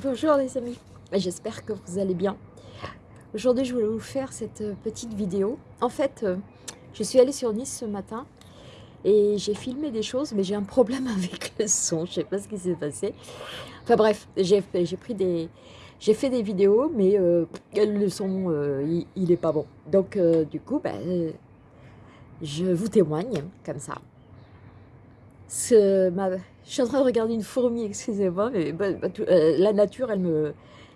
Bonjour les amis, j'espère que vous allez bien. Aujourd'hui je voulais vous faire cette euh, petite vidéo. En fait, euh, je suis allée sur Nice ce matin et j'ai filmé des choses mais j'ai un problème avec le son, je sais pas ce qui s'est passé. Enfin bref, j'ai des... Fait des vidéos mais euh, le son il, n'est est pas bon. Donc du coup, ben, je vous témoigne comme ça. Je suis en train de regarder une fourmi, excusez-moi, mais bah, euh, la nature, elle me,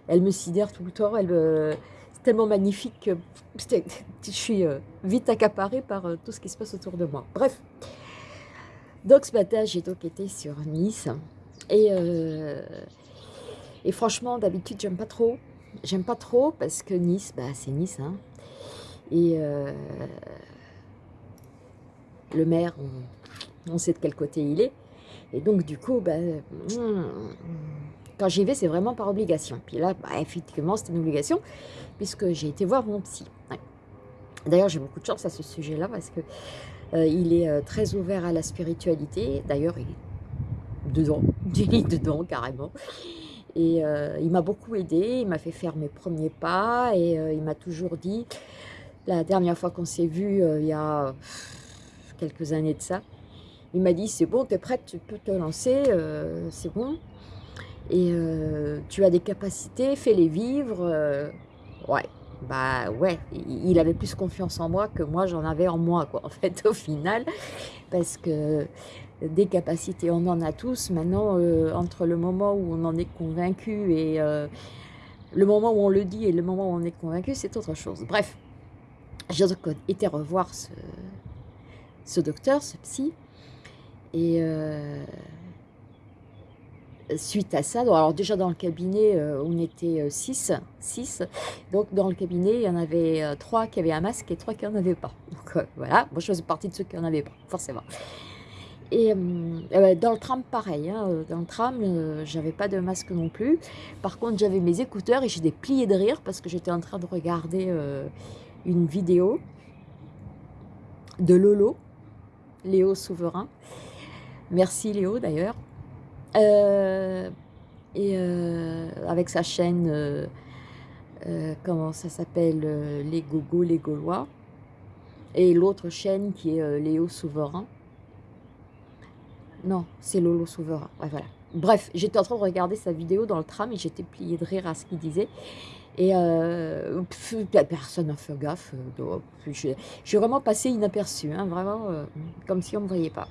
elle me sidère tout le temps. Elle c'est tellement magnifique que je suis euh, vite accaparée par euh, tout ce qui se passe autour de moi. Bref, donc ce matin, j'ai donc été sur Nice. Et, et franchement, d'habitude, j'aime pas trop. J'aime pas trop parce que Nice, bah, c'est Nice. Hein. Et le maire, on sait de quel côté il est. Et donc, du coup, ben, quand j'y vais, c'est vraiment par obligation. Puis là, bah, effectivement, c'est une obligation, puisque j'ai été voir mon psy. D'ailleurs, j'ai beaucoup de chance à ce sujet-là, parce que euh, est euh, très ouvert à la spiritualité. D'ailleurs, il est dedans, il est dedans, carrément. Et euh, il m'a beaucoup aidé, il m'a fait faire mes premiers pas, et il m'a toujours dit, la dernière fois qu'on s'est vu, il y a quelques années de ça, il m'a dit, c'est bon, tu es prête, tu peux te lancer, euh, c'est bon. Et euh, tu as des capacités, fais-les vivre. Euh, ouais, bah ouais, il avait plus confiance en moi que moi j'en avais en moi, quoi, en fait, au final. Parce que des capacités, on en a tous. Maintenant, entre le moment où on en est convaincu et le moment où on le dit et le moment où on est convaincu, c'est autre chose. Bref, j'ai été revoir ce, ce docteur, ce psy, et euh, suite à ça, alors déjà dans le cabinet, euh, on était 6, euh, donc dans le cabinet, il y en avait 3 qui avaient un masque et 3 qui n'en avaient pas. Donc voilà, moi je faisais partie de ceux qui n'en avaient pas, forcément. Et ben, dans le tram, pareil, hein, dans le tram, j'avais pas de masque non plus. Par contre, j'avais mes écouteurs et j'ai des de rire parce que j'étais en train de regarder une vidéo de Lolo, Léo Souverain, Merci Léo d'ailleurs. Euh, euh, avec sa chaîne, euh, comment ça s'appelle, Les Gogos, les Gaulois. Et l'autre chaîne qui est Léo Souverain. Non, c'est Lolo Souverain. Bref, j'étais en train de regarder sa vidéo dans le tram et j'étais pliée de rire à ce qu'il disait. Et personne n'a fait gaffe. J'ai vraiment passé inaperçu, hein, vraiment, comme si on ne me voyait pas.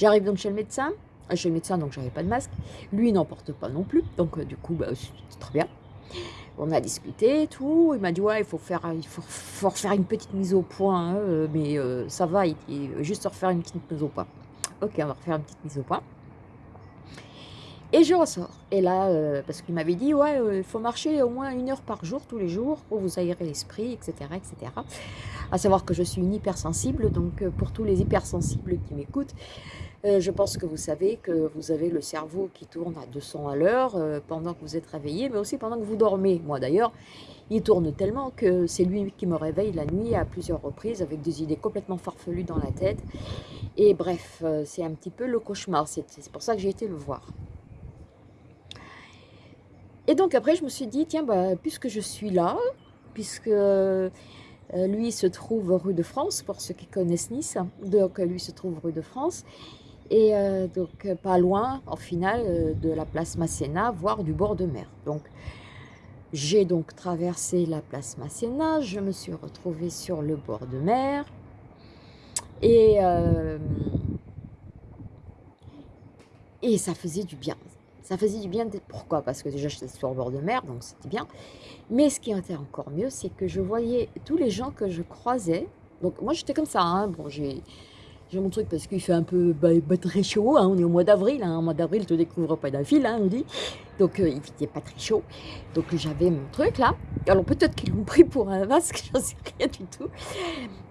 J'arrive donc chez le médecin, euh, chez le médecin donc j'avais pas de masque, lui n'en porte pas non plus, donc euh, du coup bah, c'est très bien. On a discuté tout, il m'a dit ouais il faut faire, il faut, refaire une petite mise au point, hein, euh, mais ça va, il juste refaire une petite mise au point. Ok on va refaire une petite mise au point. Et je ressors. Et là, parce qu'il m'avait dit, ouais, il faut marcher au moins une heure par jour, tous les jours, pour vous aérer l'esprit, etc., etc. À savoir que je suis une hypersensible, donc pour tous les hypersensibles qui m'écoutent, euh, je pense que vous savez que vous avez le cerveau qui tourne à 200 à l'heure euh, pendant que vous êtes réveillé, mais aussi pendant que vous dormez. Moi d'ailleurs, il tourne tellement que c'est lui qui me réveille la nuit à plusieurs reprises avec des idées complètement farfelues dans la tête. Et bref, euh, c'est un petit peu le cauchemar. C'est pour ça que j'ai été le voir. Et donc après, je me suis dit, tiens, bah, puisque je suis là, puisque lui se trouve rue de France, pour ceux qui connaissent Nice, donc lui se trouve rue de France, et euh, donc euh, pas loin, en final, euh, de la place Masséna, voire du bord de mer. Donc, j'ai donc traversé la place Masséna, je me suis retrouvée sur le bord de mer, et, et ça faisait du bien. Ça faisait du bien, pourquoi? Parce que déjà j'étais sur le bord de mer, donc c'était bien. Mais ce qui était encore mieux, c'est que je voyais tous les gens que je croisais. Donc moi j'étais comme ça, hein. bon j'ai mon truc parce qu'il fait un peu bah, bah, très chaud. Hein. on est au mois d'avril. Hein, mois d'avril, tu ne découvres pas d'un fil, hein, on dit. Donc, euh, il n'était pas très chaud. Donc, j'avais mon truc là. Alors, peut-être qu'ils l'ont pris pour un masque, j'en sais rien du tout.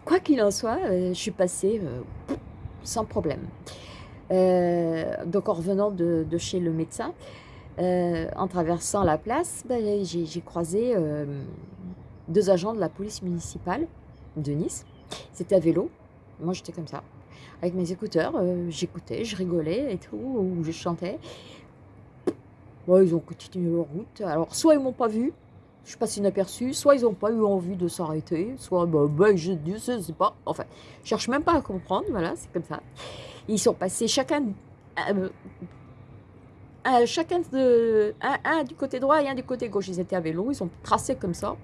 Quoi qu'il en soit, euh, je suis passée euh, sans problème. Donc, en revenant de, chez le médecin, en traversant la place, bah, j'ai croisé deux agents de la police municipale de Nice. C'était à vélo. Moi, j'étais comme ça avec mes écouteurs, euh, j'écoutais, je rigolais et tout, ou je chantais. ils ont continué leur route. Alors, soit ils m'ont pas vu, je suis passée inaperçue, soit ils n'ont pas eu envie de s'arrêter, soit, bah, bah je ne sais pas. Enfin, je cherche même pas à comprendre, voilà, c'est comme ça. Ils sont passés chacun, euh, euh, chacun de, un, du côté droit et un du côté gauche. Ils étaient à vélo, ils ont tracé comme ça,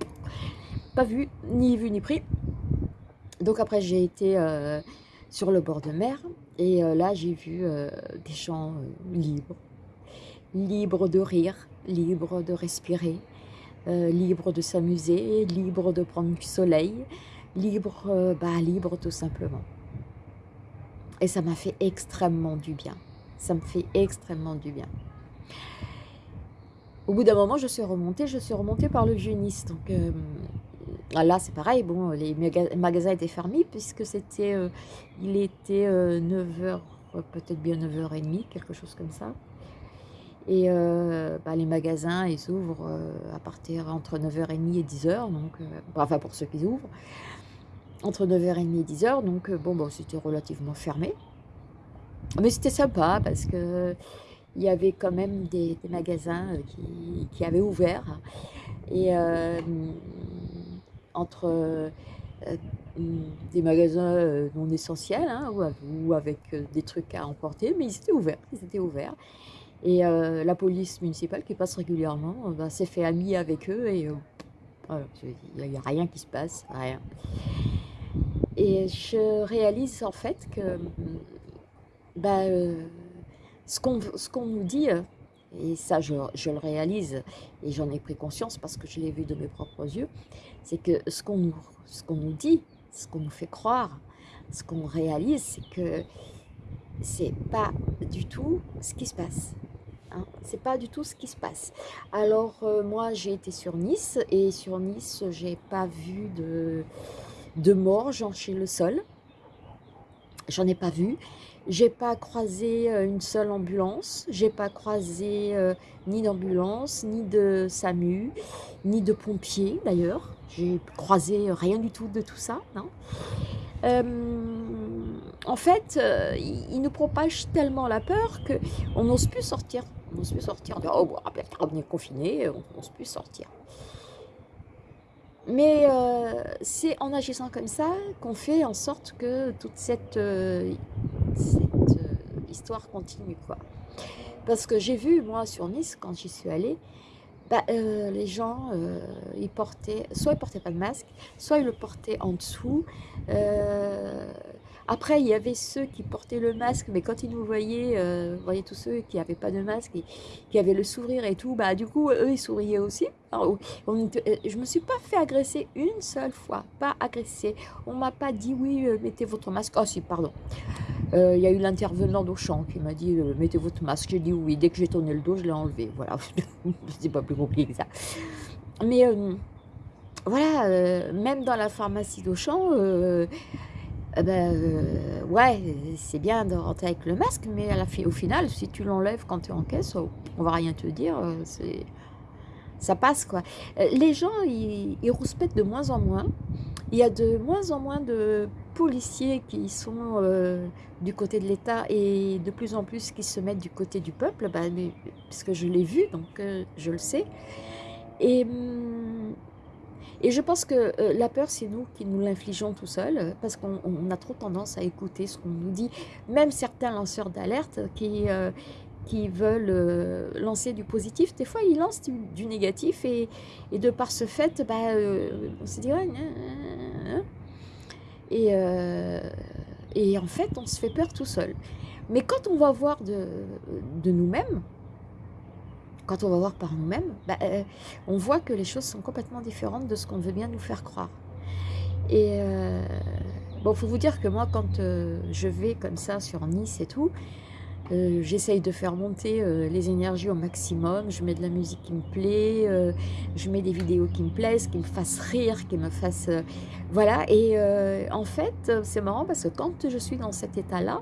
pas vu, ni vu ni pris. Donc après, j'ai été euh, sur le bord de mer, et là, j'ai vu des gens libres, libres de rire, libres de respirer, libres de s'amuser, libres de prendre du soleil, libres, bah, libre tout simplement. Et ça m'a fait extrêmement du bien. Ça me fait extrêmement du bien. Au bout d'un moment, je suis remontée, je suis remontée par le Nice. Donc euh, là, c'est pareil, bon, les magasins étaient fermés puisque c'était, euh, il était 9h, euh, peut-être bien 9h30, quelque chose comme ça. Et bah, les magasins, ils ouvrent à partir entre 9h30 et 10h, donc, enfin pour ceux qui ouvrent entre 9h30 et 10h, donc euh, bon, bon c'était relativement fermé. Mais c'était sympa parce que il y avait quand même des, magasins euh, qui, avaient ouvert. Et euh, entre des magasins non essentiels hein, ou, avec des trucs à emporter, mais ils étaient ouverts, ils étaient ouverts. Et la police municipale qui passe régulièrement bah, s'est fait amie avec eux et il n'y a rien qui se passe, rien. Et je réalise en fait que bah, euh, ce qu'on nous dit, et ça je, le réalise et j'en ai pris conscience parce que je l'ai vu de mes propres yeux, c'est que ce qu'on nous, nous dit, ce qu'on nous fait croire, ce qu'on réalise, c'est que c'est pas du tout ce qui se passe. Hein. C'est pas du tout ce qui se passe. Alors euh, moi j'ai été sur Nice et sur Nice j'ai pas vu de de morts chez le sol. J'en ai pas vu. J'ai pas croisé euh, une seule ambulance. J'ai pas croisé euh, ni d'ambulance, ni de SAMU, ni de pompiers d'ailleurs. J'ai croisé rien du tout de tout ça. Euh, en fait, il, nous propage tellement la peur qu'on n'ose plus sortir. On n'ose plus sortir. On dit, oh, bon, on est confiné, on n'ose plus sortir. Mais euh, c'est en agissant comme ça qu'on fait en sorte que toute cette, euh, euh, histoire continue. Quoi. Parce que j'ai vu, moi, sur Nice, quand j'y suis allée, bah, les gens, ils portaient, soit ils portaient pas de masque, soit ils le portaient en dessous. Après, il y avait ceux qui portaient le masque, mais quand ils nous voyaient, euh, voyaient tous ceux qui n'avaient pas de masque, qui avaient le sourire et tout, bah du coup, eux, ils souriaient aussi. Alors, on, euh, je me suis pas fait agresser une seule fois, pas agressé. On m'a pas dit, oui, euh, mettez votre masque. Oh si, pardon. Il y a eu l'intervenant d'Auchan qui m'a dit, mettez votre masque. J'ai dit oui, dès que j'ai tourné le dos, je l'ai enlevé. Voilà, c'est pas plus compliqué que ça. Mais voilà, même dans la pharmacie d'Auchan, eh ben, euh, ouais, c'est bien de rentrer avec le masque, mais au final, si tu l'enlèves quand tu es en caisse, oh, on va rien te dire, euh, ça passe quoi. Euh, les gens, ils, ils, rouspètent de moins en moins. Il y a de moins en moins de policiers qui sont du côté de l'État et de plus en plus qui se mettent du côté du peuple, bah, parce que je l'ai vu, donc je le sais. Et hum, et je pense que euh, la peur, c'est nous qui nous l'infligeons tout seul, parce qu'on a trop tendance à écouter ce qu'on nous dit. Même certains lanceurs d'alerte qui, euh, qui veulent euh, lancer du positif, des fois, ils lancent du, négatif, et, et, de par ce fait, bah, on se dit, et, et en fait, on se fait peur tout seul. Mais quand on va voir de, de nous-mêmes, quand on va voir par nous-mêmes, bah, euh, on voit que les choses sont complètement différentes de ce qu'on veut bien nous faire croire. Et euh, bon, faut vous dire que moi, quand euh, je vais comme ça sur Nice et tout, euh, j'essaye de faire monter les énergies au maximum, je mets de la musique qui me plaît, je mets des vidéos qui me plaisent, qui me fassent rire, qui me fassent... voilà, et en fait, c'est marrant parce que quand je suis dans cet état-là,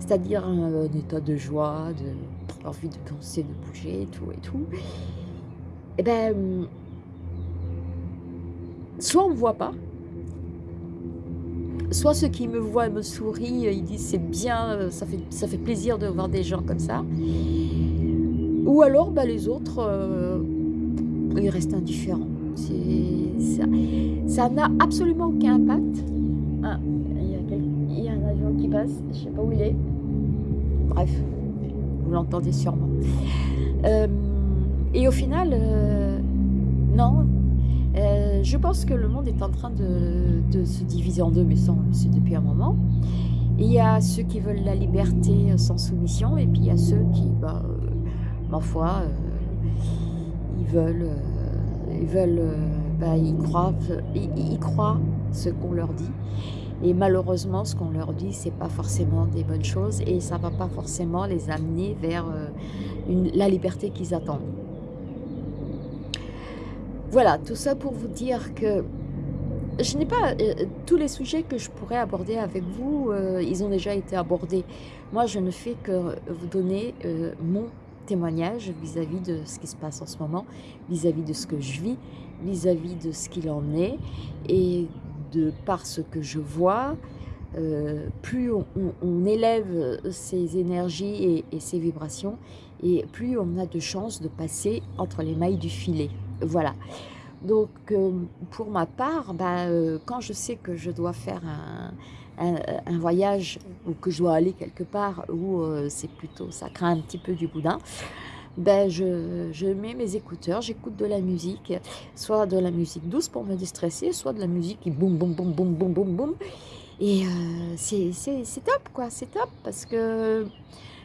c'est-à-dire un, état de joie, de envie de danser, de bouger, tout et tout. Et eh ben, soit on ne me voit pas, soit ceux qui me voient me sourient, ils disent c'est bien, ça fait, ça fait plaisir de voir des gens comme ça. Ou alors, bah, les autres, euh, ils restent indifférents. Ça n'a absolument aucun impact. Ah, il y, a un avion qui passe, je ne sais pas où il est. Bref, vous l'entendez sûrement. Euh, et au final, euh, non, je pense que le monde est en train de, se diviser en deux, mais c'est depuis un moment. il y a ceux qui veulent la liberté sans soumission, et puis il y a ceux qui, bah, ma foi, ils veulent ils veulent, euh, bah, ils, croient, ils, croient ce qu'on leur dit. Et malheureusement, ce qu'on leur dit, c'est pas forcément des bonnes choses et ça va pas forcément les amener vers euh, la liberté qu'ils attendent. Voilà, tout ça pour vous dire que je n'ai pas euh, tous les sujets que je pourrais aborder avec vous, ils ont déjà été abordés. Moi, je ne fais que vous donner mon témoignage vis-à-vis de ce qui se passe en ce moment, vis-à-vis de ce que je vis, vis-à-vis de ce qu'il en est, et de par ce que je vois, euh, plus on, élève ces énergies et, ces vibrations, et plus on a de chances de passer entre les mailles du filet. Voilà. Donc, euh, pour ma part, bah, euh, quand je sais que je dois faire un, un, voyage ou que je dois aller quelque part où c'est plutôt, ça craint un petit peu du boudin, ben je, je mets mes écouteurs, j'écoute de la musique, soit de la musique douce pour me déstresser, soit de la musique qui boum, boum, boum, boum, boum, boum, boum. Et euh, c'est top, quoi, c'est top, parce que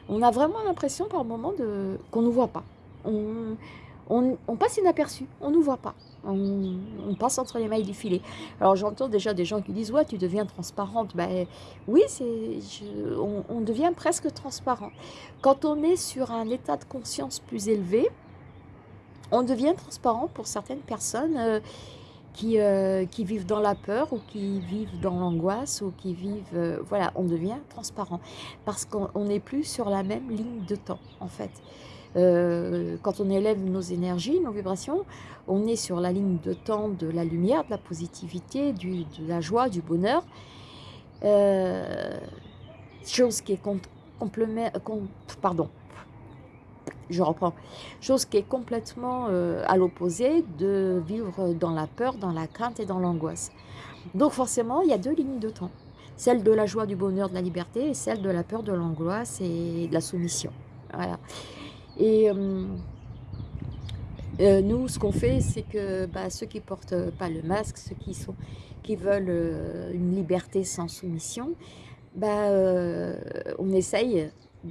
on a vraiment l'impression par moment qu'on ne nous voit pas. On, on, passe inaperçu, on ne nous voit pas on, passe entre les mailles du filet. Alors j'entends déjà des gens qui disent « ouais, tu deviens transparente ben, ». Oui, on, on devient presque transparent. Quand on est sur un état de conscience plus élevé, on devient transparent pour certaines personnes euh, qui, euh, qui, vivent dans la peur ou qui vivent dans l'angoisse ou qui vivent... Euh, voilà, on devient transparent parce qu'on n'est plus sur la même ligne de temps, en fait. Euh, quand on élève nos énergies, nos vibrations, on est sur la ligne de temps de la lumière, de la positivité, de la joie, du bonheur. Euh, chose qui est complément, pardon, je reprends, chose qui est complètement euh, à l'opposé de vivre dans la peur, dans la crainte et dans l'angoisse. Donc forcément, il y a deux lignes de temps. Celle de la joie, du bonheur, de la liberté et celle de la peur, de l'angoisse et de la soumission. Voilà. Et euh, euh, nous, ce qu'on fait, c'est que bah, ceux qui portent pas le masque, ceux qui, sont, qui veulent euh, une liberté sans soumission, bah, on essaye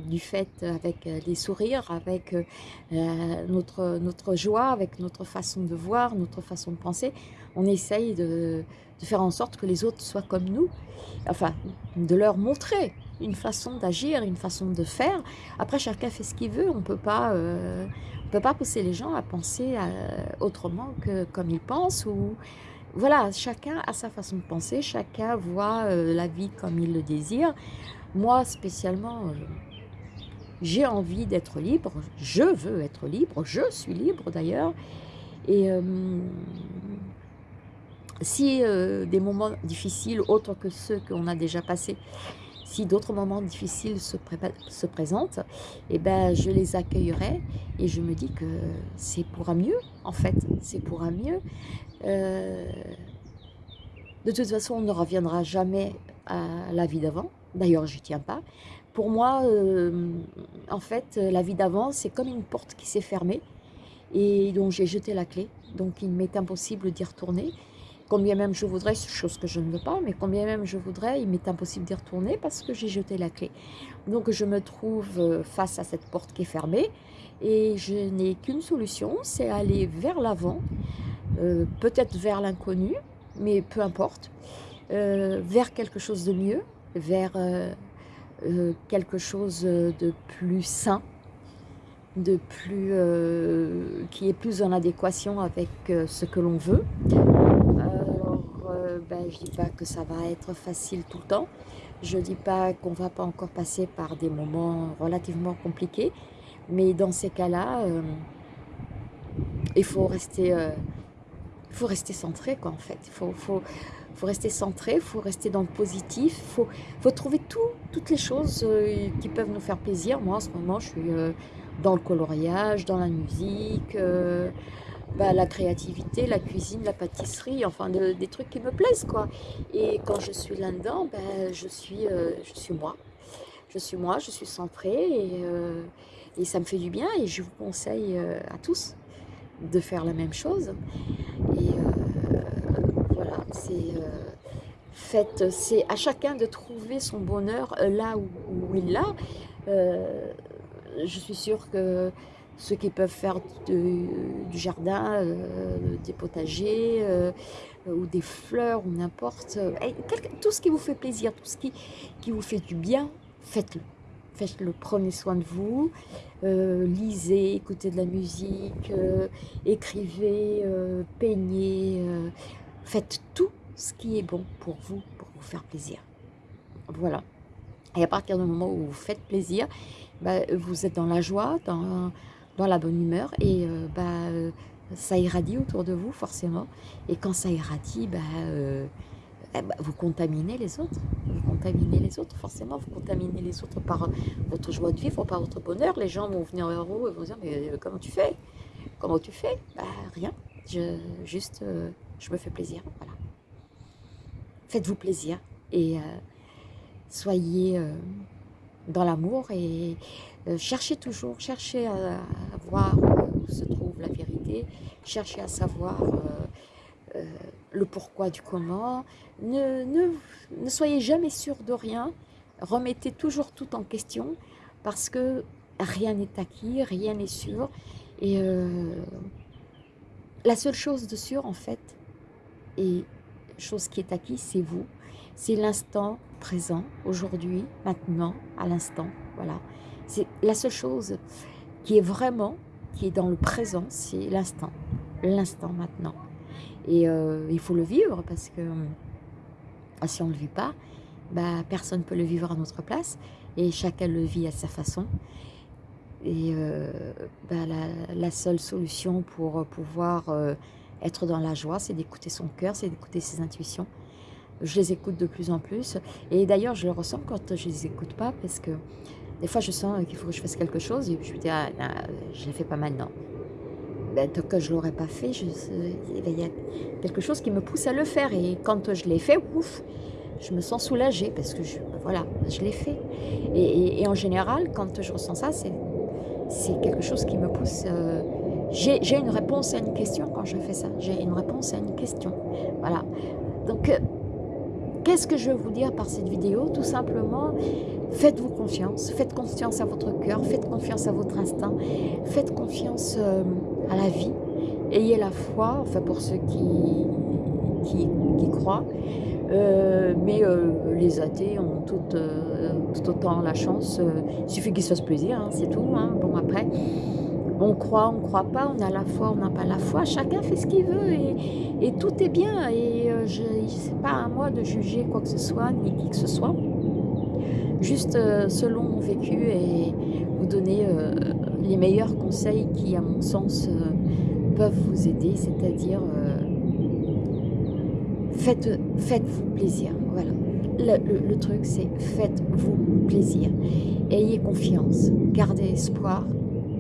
du fait avec des sourires, avec notre, notre joie, avec notre façon de voir, notre façon de penser, on essaye de, de faire en sorte que les autres soient comme nous, enfin, de leur montrer une façon d'agir, une façon de faire. Après, chacun fait ce qu'il veut. On peut euh, peut pas pousser les gens à penser euh, autrement que comme ils pensent. Ou voilà, chacun a sa façon de penser. Chacun voit euh, la vie comme il le désire. Moi, spécialement, j'ai envie d'être libre. Je veux être libre. Je suis libre d'ailleurs. Et si des moments difficiles, autres que ceux qu'on a déjà passés, si d'autres moments difficiles se, se présentent, eh ben, je les accueillerai et je me dis que c'est pour un mieux, en fait, c'est pour un mieux. Euh, de toute façon, on ne reviendra jamais à la vie d'avant. D'ailleurs, je tiens pas. Pour moi, euh, en fait, la vie d'avant, c'est comme une porte qui s'est fermée et dont j'ai jeté la clé. Donc, il m'est impossible d'y retourner. Combien même je voudrais, chose que je ne veux pas, mais combien même je voudrais, il m'est impossible d'y retourner parce que j'ai jeté la clé. Donc je me trouve euh, face à cette porte qui est fermée et je n'ai qu'une solution, c'est aller vers l'avant, euh, peut-être vers l'inconnu, mais peu importe, euh, vers quelque chose de mieux, vers quelque chose de plus sain, de plus, qui est plus en adéquation avec ce que l'on veut, ben, je ne dis pas que ça va être facile tout le temps. Je ne dis pas qu'on ne va pas encore passer par des moments relativement compliqués. Mais dans ces cas-là, euh, il faut rester, euh, faut rester centré, quoi, en fait. Il faut, faut, faut, rester centré, il faut rester dans le positif. Il faut, trouver tout, toutes les choses euh, qui peuvent nous faire plaisir. Moi, en ce moment, je suis dans le coloriage, dans la musique, bah, la créativité, la cuisine, la pâtisserie, enfin des trucs qui me plaisent quoi. Et quand je suis là-dedans, bah, je, suis, moi. Je suis moi, je suis centrée et ça me fait du bien et je vous conseille à tous de faire la même chose. Et voilà, c'est faites, c'est à chacun de trouver son bonheur euh, là où, il l'a. Euh, je suis sûre que ceux qui peuvent faire du jardin, euh, des potagers ou des fleurs ou n'importe, tout ce qui vous fait plaisir, tout ce qui vous fait du bien, faites-le. Faites-le, prenez soin de vous, lisez, écoutez de la musique, écrivez, peignez, faites tout ce qui est bon pour vous, pour vous faire plaisir. Voilà. Et à partir du moment où vous faites plaisir, bah, vous êtes dans la joie, dans, la bonne humeur et euh, bah, ça irradie autour de vous forcément. Et quand ça irradie, bah, euh, eh bah, vous contaminez les autres. Vous contaminez les autres, forcément. Vous contaminez les autres par votre joie de vivre, par votre bonheur. Les gens vont venir vers vous et vont dire, mais euh, comment tu fais? Comment tu fais? Bah, Rien. Je, juste, je me fais plaisir. Voilà faites-vous plaisir et euh, soyez euh, dans l'amour et euh, cherchez toujours, cherchez à, voir où se trouve la vérité, cherchez à savoir le pourquoi du comment, ne, soyez jamais sûr de rien, remettez toujours tout en question parce que rien n'est acquis, rien n'est sûr et la seule chose de sûr en fait est chose qui est acquise, c'est vous. C'est l'instant présent, aujourd'hui, maintenant, à l'instant. Voilà. C'est la seule chose qui est vraiment, qui est dans le présent, c'est l'instant. L'instant maintenant. Et euh, il faut le vivre parce que euh, si on ne le vit pas, bah, personne ne peut le vivre à notre place et chacun le vit à sa façon. Et euh, bah, la, seule solution pour pouvoir être dans la joie, c'est d'écouter son cœur, c'est d'écouter ses intuitions. Je les écoute de plus en plus. Et d'ailleurs, je le ressens quand je ne les écoute pas, parce que des fois, je sens qu'il faut que je fasse quelque chose, et je me dis, ah, je ne l'ai fait pas maintenant. Ben, tant que je ne l'aurais pas fait, il y a quelque chose qui me pousse à le faire. Et quand je l'ai fait, ouf, je me sens soulagée, parce que je, voilà, je l'ai fait. Et, en général, quand je ressens ça, c'est quelque chose qui me pousse... Euh, j'ai une réponse à une question quand je fais ça. J'ai une réponse à une question. Voilà. Donc, euh, qu'est-ce que je veux vous dire par cette vidéo? Tout simplement, faites-vous confiance. Faites confiance à votre cœur. Faites confiance à votre instinct. Faites confiance euh, à la vie. Ayez la foi, enfin pour ceux qui, qui, croient. Euh, mais les athées ont tout, tout, autant la chance. il suffit qu'ils se fassent plaisir, hein, c'est tout. Hein. Bon, après on croit, on ne croit pas, on a la foi, on n'a pas la foi, chacun fait ce qu'il veut et, tout est bien. Et euh, je n'est pas à moi de juger quoi que ce soit, ni qui que ce soit, juste euh, selon mon vécu et vous donner euh, les meilleurs conseils qui à mon sens peuvent vous aider, c'est-à-dire faites, faites-vous plaisir, voilà. le truc c'est faites-vous plaisir, ayez confiance, gardez espoir,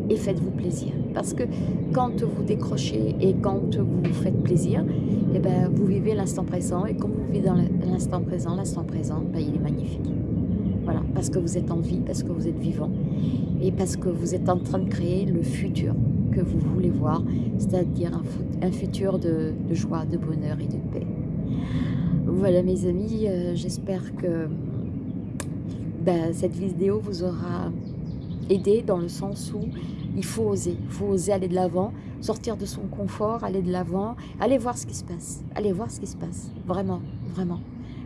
et faites-vous plaisir. Parce que quand vous décrochez et quand vous faites plaisir, eh ben, vous vivez l'instant présent. Et comme vous vivez dans l'instant présent, l'instant présent, ben, il est magnifique. Voilà, parce que vous êtes en vie, parce que vous êtes vivant et parce que vous êtes en train de créer le futur que vous voulez voir, c'est-à-dire un, futur de, joie, de bonheur et de paix. Voilà mes amis, euh, j'espère que ben, cette vidéo vous aura aidé dans le sens où il faut oser, il faut oser aller de l'avant, sortir de son confort, aller de l'avant, aller voir ce qui se passe, allez voir ce qui se passe, vraiment, vraiment.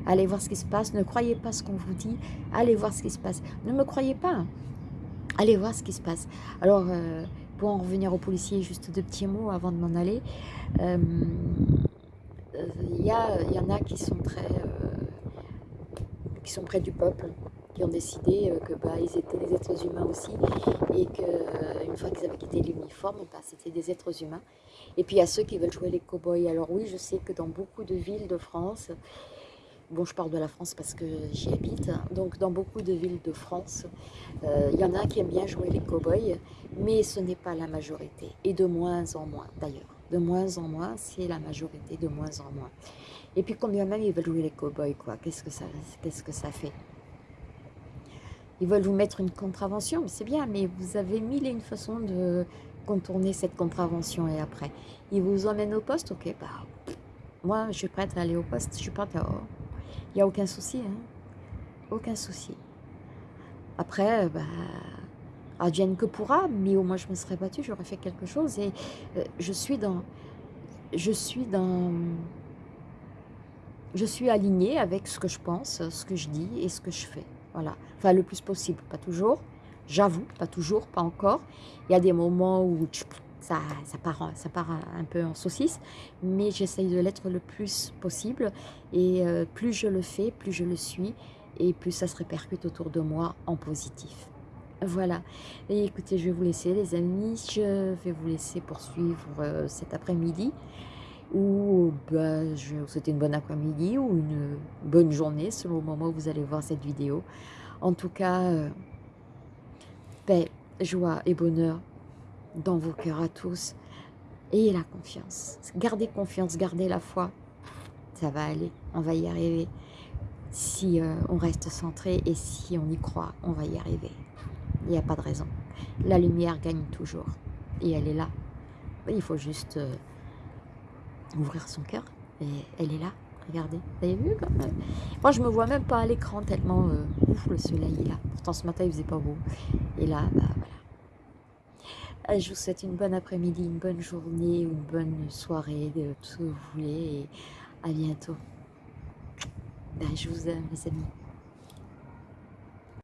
Allez voir ce qui se passe, ne croyez pas ce qu'on vous dit, allez voir ce qui se passe. Ne me croyez pas, allez voir ce qui se passe. Alors, euh, pour en revenir aux policiers, juste deux petits mots avant de m'en aller. Euh, il y, en a qui sont très... Euh, qui sont près du peuple, ont décidé euh, que bah, ils étaient des êtres humains aussi et qu'une euh, fois qu'ils avaient quitté l'uniforme, bah, c'était des êtres humains. Et puis il y a ceux qui veulent jouer les cow-boys. Alors oui, je sais que dans beaucoup de villes de France, bon, je parle de la France parce que j'y habite, donc dans beaucoup de villes de France, euh, il y en a qui aiment bien jouer les cow-boys, mais ce n'est pas la majorité, et de moins en moins d'ailleurs. De moins en moins, c'est la majorité, de moins en moins. Et puis combien même ils veulent jouer les cow-boys, quoi, qu'est-ce que, qu'est-ce que ça fait? Ils veulent vous mettre une contravention, c'est bien, mais vous avez mille et une façons de contourner cette contravention, et après, ils vous emmènent au poste, ok, bah, moi, je suis prête à aller au poste, je suis prête à... Il n'y a aucun souci, hein. Aucun souci. Après, bah, advienne que pourra, mais au moins je me serais battue, j'aurais fait quelque chose. Et euh, je suis dans... Je suis dans... Je suis alignée avec ce que je pense, ce que je dis et ce que je fais. Voilà. Enfin, le plus possible, pas toujours. J'avoue, pas toujours, pas encore. Il y a des moments où ça, ça, part, ça part un peu en saucisse, mais j'essaye de l'être le plus possible. Et euh, plus je le fais, plus je le suis, et plus ça se répercute autour de moi en positif. Voilà. Et écoutez, je vais vous laisser les amis. Je vais vous laisser poursuivre euh, cet après-midi. Ou bah, je vous souhaiter une bonne après-midi ou une bonne journée selon le moment où vous allez voir cette vidéo. En tout cas, euh, paix, joie et bonheur dans vos cœurs à tous. Ayez la confiance. Gardez confiance, gardez la foi. Ça va aller, on va y arriver. Si euh, on reste centré et si on y croit, on va y arriver. Il n'y a pas de raison. La lumière gagne toujours. Et elle est là. Il faut juste euh, ouvrir son cœur. Et elle est là. Regardez. Vous avez vu comme Moi, je me vois même pas à l'écran tellement... Euh, ouf, le soleil est là. Pourtant, ce matin, il faisait pas beau. Et là, bah voilà. Je vous souhaite une bonne après-midi, une bonne journée, une bonne soirée, de tout ce que vous voulez. Et à bientôt. Ben, je vous aime, les amis.